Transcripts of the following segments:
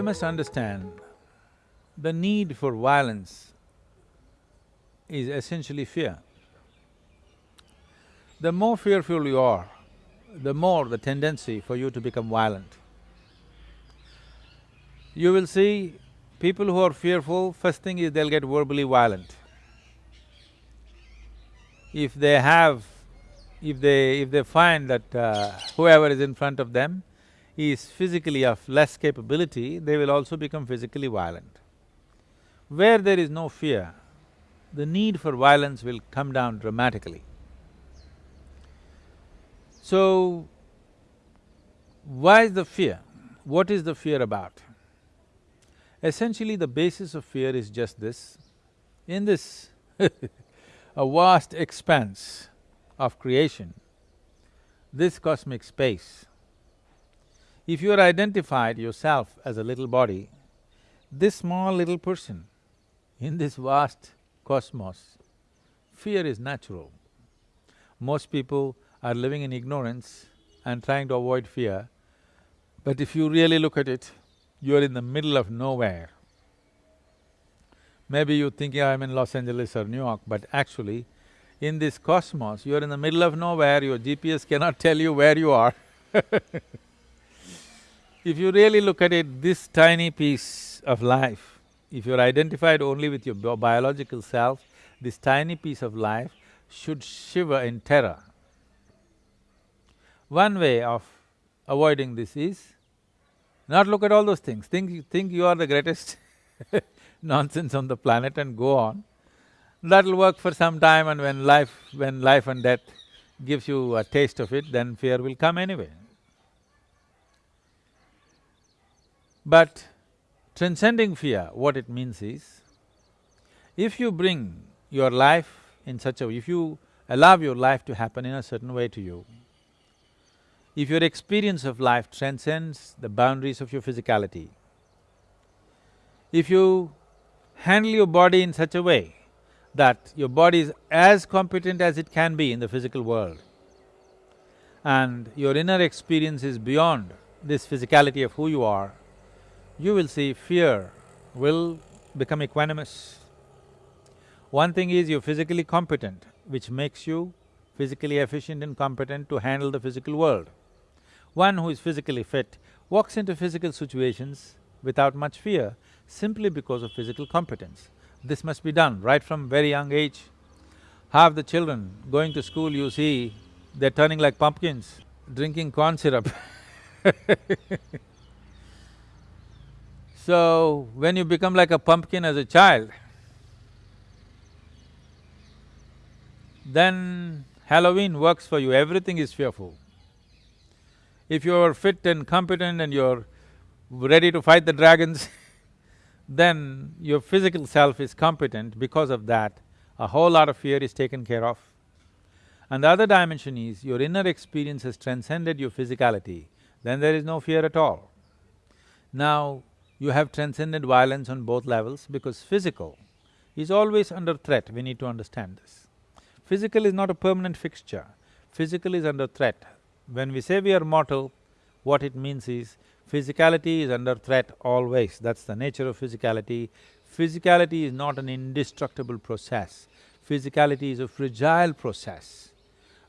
We must understand the need for violence is essentially fear. The more fearful you are, the more the tendency for you to become violent. You will see people who are fearful, first thing is they'll get verbally violent. If they have… if they… if they find that uh, whoever is in front of them is physically of less capability, they will also become physically violent. Where there is no fear, the need for violence will come down dramatically. So, why is the fear? What is the fear about? Essentially, the basis of fear is just this. In this a vast expanse of creation, this cosmic space, if you are identified yourself as a little body, this small little person in this vast cosmos, fear is natural. Most people are living in ignorance and trying to avoid fear, but if you really look at it, you're in the middle of nowhere. Maybe you're thinking I'm in Los Angeles or New York, but actually, in this cosmos, you're in the middle of nowhere, your GPS cannot tell you where you are If you really look at it, this tiny piece of life, if you're identified only with your biological self, this tiny piece of life should shiver in terror. One way of avoiding this is not look at all those things, think… think you are the greatest nonsense on the planet and go on. That'll work for some time and when life… when life and death gives you a taste of it, then fear will come anyway. But transcending fear, what it means is, if you bring your life in such a way, if you allow your life to happen in a certain way to you, if your experience of life transcends the boundaries of your physicality, if you handle your body in such a way that your body is as competent as it can be in the physical world, and your inner experience is beyond this physicality of who you are, you will see fear will become equanimous. One thing is you're physically competent, which makes you physically efficient and competent to handle the physical world. One who is physically fit walks into physical situations without much fear simply because of physical competence. This must be done right from very young age. Half the children going to school, you see, they're turning like pumpkins, drinking corn syrup So, when you become like a pumpkin as a child, then Halloween works for you, everything is fearful. If you're fit and competent and you're ready to fight the dragons then your physical self is competent, because of that, a whole lot of fear is taken care of. And the other dimension is, your inner experience has transcended your physicality, then there is no fear at all. Now, you have transcended violence on both levels because physical is always under threat, we need to understand this. Physical is not a permanent fixture, physical is under threat. When we say we are mortal, what it means is, physicality is under threat always, that's the nature of physicality. Physicality is not an indestructible process, physicality is a fragile process.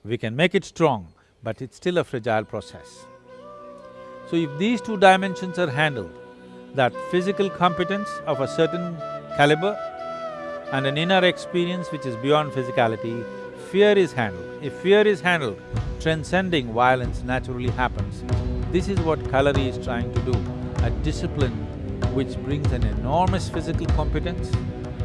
We can make it strong, but it's still a fragile process. So if these two dimensions are handled, that physical competence of a certain caliber and an inner experience which is beyond physicality, fear is handled. If fear is handled, transcending violence naturally happens. This is what Kalari is trying to do, a discipline which brings an enormous physical competence.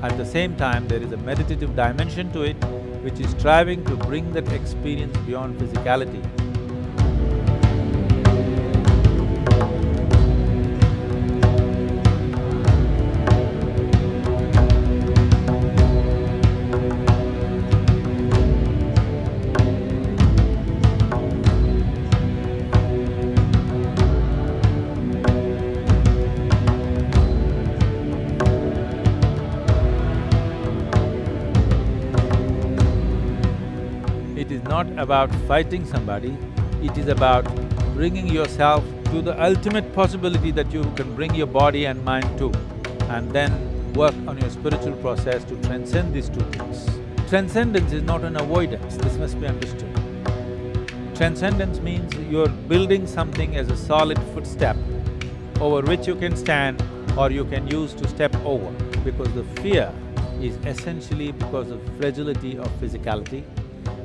At the same time, there is a meditative dimension to it, which is striving to bring that experience beyond physicality. Not about fighting somebody, it is about bringing yourself to the ultimate possibility that you can bring your body and mind to, and then work on your spiritual process to transcend these two things. Transcendence is not an avoidance, this must be understood. Transcendence means you're building something as a solid footstep over which you can stand or you can use to step over because the fear is essentially because of fragility of physicality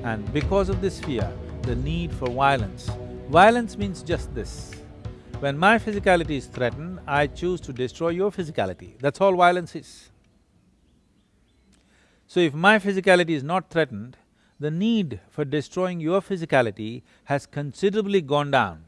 and because of this fear, the need for violence. Violence means just this. When my physicality is threatened, I choose to destroy your physicality, that's all violence is. So if my physicality is not threatened, the need for destroying your physicality has considerably gone down.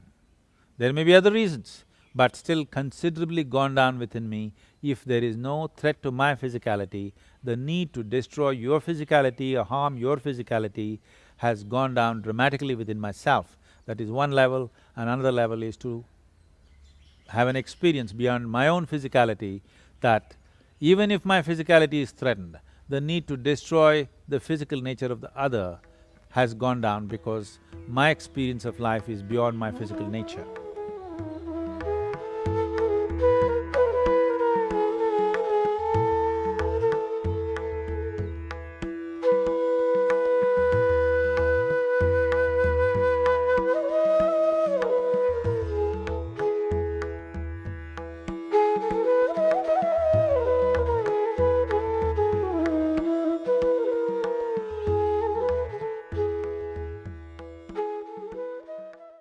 There may be other reasons, but still considerably gone down within me. If there is no threat to my physicality, the need to destroy your physicality or harm your physicality has gone down dramatically within myself. That is one level, and another level is to have an experience beyond my own physicality that even if my physicality is threatened, the need to destroy the physical nature of the other has gone down because my experience of life is beyond my physical nature.